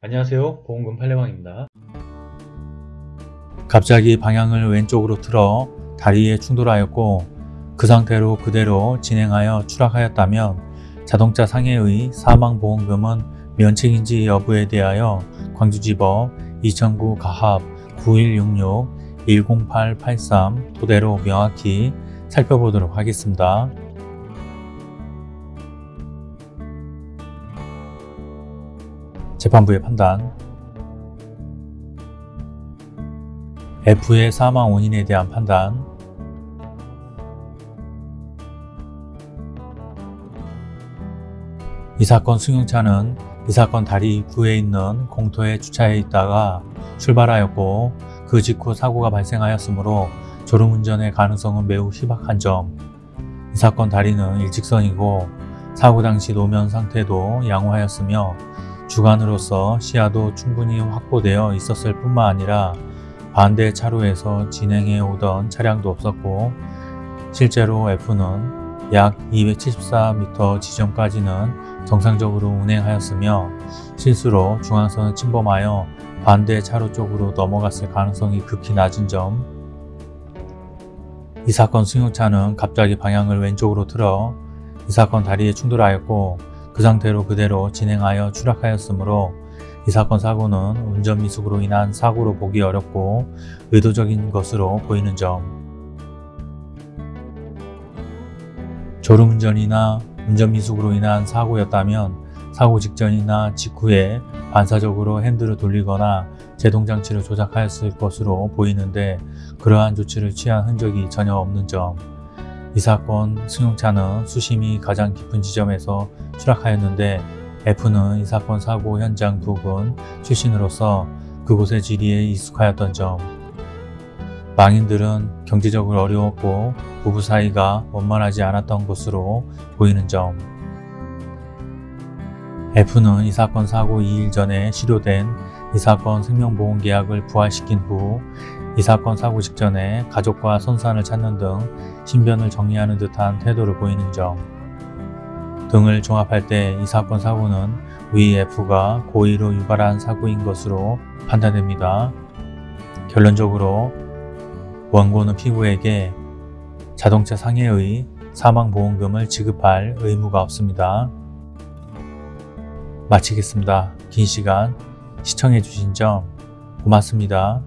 안녕하세요 보험금 팔례방입니다 갑자기 방향을 왼쪽으로 틀어 다리에 충돌하였고 그 상태로 그대로 진행하여 추락하였다면 자동차 상해의 사망보험금은 면책인지 여부에 대하여 광주지법 2009 가합 9166 10883 토대로 명확히 살펴보도록 하겠습니다. 재판부의 판단 F의 사망 원인에 대한 판단 이 사건 승용차는 이 사건 다리 입구에 있는 공터에 주차해 있다가 출발하였고 그 직후 사고가 발생하였으므로 졸음운전의 가능성은 매우 희박한 점. 이 사건 다리는 일직선이고 사고 당시 노면 상태도 양호하였으며 주간으로서 시야도 충분히 확보되어 있었을 뿐만 아니라 반대 차로에서 진행해 오던 차량도 없었고 실제로 F는 약 274m 지점까지는 정상적으로 운행하였으며 실수로 중앙선을 침범하여 반대 차로 쪽으로 넘어갔을 가능성이 극히 낮은 점. 이 사건 승용차는 갑자기 방향을 왼쪽으로 틀어 이 사건 다리에 충돌하였고 그 상태로 그대로 진행하여 추락하였으므로 이 사건 사고는 운전 미숙으로 인한 사고로 보기 어렵고 의도적인 것으로 보이는 점. 졸음운전이나 운전 미숙으로 인한 사고였다면 사고 직전이나 직후에 반사적으로 핸들을 돌리거나 제동장치를 조작하였을 것으로 보이는데 그러한 조치를 취한 흔적이 전혀 없는 점. 이 사건 승용차는 수심이 가장 깊은 지점에서 추락하였는데 F는 이 사건 사고 현장 부근 출신으로서 그곳의 지리에 익숙하였던 점. 망인들은 경제적으로 어려웠고 부부 사이가 원만하지 않았던 것으로 보이는 점. F는 이 사건 사고 2일 전에 실효된 이 사건 생명보험계약을 부활시킨 후 이 사건 사고 직전에 가족과 선산을 찾는 등 신변을 정리하는 듯한 태도를 보이는 점 등을 종합할 때 이 사건 사고는 위 F가 고의로 유발한 사고인 것으로 판단됩니다. 결론적으로 원고는 피고에게 자동차 상해의 사망보험금을 지급할 의무가 없습니다. 마치겠습니다. 긴 시간 시청해주신 점 고맙습니다.